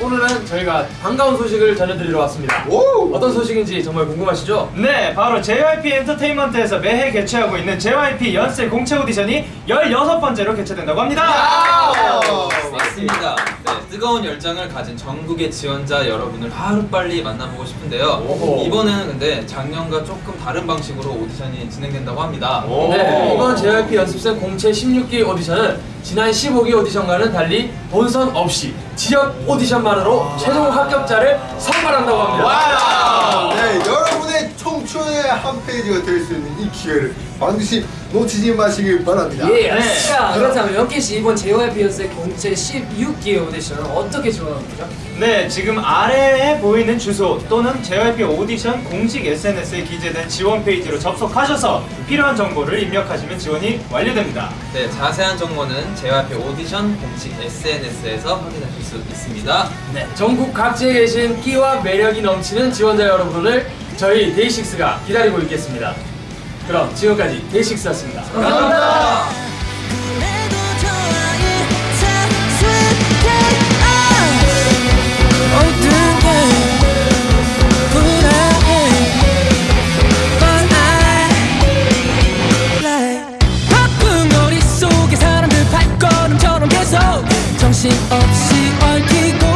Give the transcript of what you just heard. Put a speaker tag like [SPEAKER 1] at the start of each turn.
[SPEAKER 1] 오늘은 저희가 반가운 소식을 전해드리러 왔습니다.
[SPEAKER 2] 오!
[SPEAKER 1] 어떤 소식인지 정말 궁금하시죠?
[SPEAKER 3] 네, 바로 JYP 엔터테인먼트에서 매해 개최하고 있는 JYP 연세 공채 오디션이 16번째로 개최된다고 합니다.
[SPEAKER 4] 맞습니다. 네, 뜨거운 열정을 가진 전국의 지원자 여러분을 하루빨리 만나보고 싶은데요.
[SPEAKER 1] 오호.
[SPEAKER 4] 이번에는 근데 작년과 조금 다른 방식으로 오디션이 진행된다고 합니다.
[SPEAKER 1] 네, 이번 JYP 연습생 공채 16기 오디션은 지난 15기 오디션과는 달리 본선 없이 지역 오디션만으로 최종 합격자를 선발한다고 합니다.
[SPEAKER 2] 청춘의 한 페이지가 될 수 있는 이 기회를 반드시 놓치지 마시길 바랍니다.
[SPEAKER 5] 예,
[SPEAKER 3] 네.
[SPEAKER 5] 자 그렇다면 Young K 씨 이번 JYP 연습생 공채 16기 오디션을 어떻게 지원하는 거죠?
[SPEAKER 3] 네, 지금 아래에 보이는 주소 또는 JYP 오디션 공식 SNS에 기재된 지원 페이지로 접속하셔서 필요한 정보를 입력하시면 지원이 완료됩니다.
[SPEAKER 4] 네, 자세한 정보는 JYP 오디션 공식 SNS에서 확인하실 수 있습니다.
[SPEAKER 1] 네, 전국 각지에 계신 끼와 매력이 넘치는 지원자 여러분을 저희 데이식스가 기다리고 있겠습니다. 그럼 지금까지 데이식스였습니다
[SPEAKER 5] 감사합니다. 정신없이 얽히고